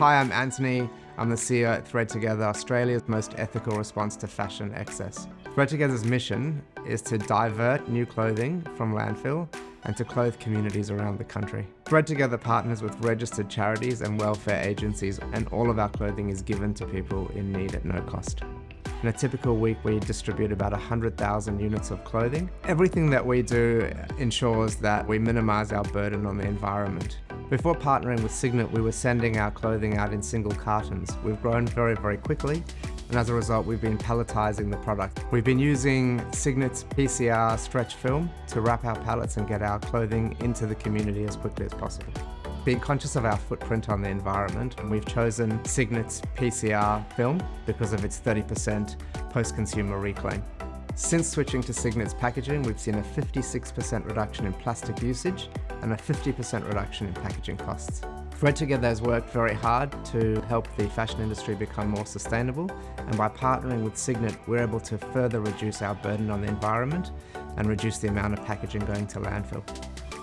Hi, I'm Anthony. I'm the CEO at Thread Together, Australia's most ethical response to fashion excess. Thread Together's mission is to divert new clothing from landfill and to clothe communities around the country. Thread Together partners with registered charities and welfare agencies and all of our clothing is given to people in need at no cost. In a typical week, we distribute about 100,000 units of clothing. Everything that we do ensures that we minimise our burden on the environment. Before partnering with Signet, we were sending our clothing out in single cartons. We've grown very, very quickly, and as a result, we've been palletizing the product. We've been using Signet's PCR stretch film to wrap our pallets and get our clothing into the community as quickly as possible. Being conscious of our footprint on the environment, we've chosen Signet's PCR film because of its 30% post-consumer reclaim. Since switching to Signet's packaging, we've seen a 56% reduction in plastic usage and a 50% reduction in packaging costs. Thread Together has worked very hard to help the fashion industry become more sustainable and by partnering with Signet we're able to further reduce our burden on the environment and reduce the amount of packaging going to landfill.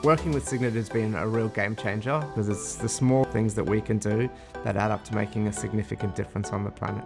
Working with Signet has been a real game changer because it's the small things that we can do that add up to making a significant difference on the planet.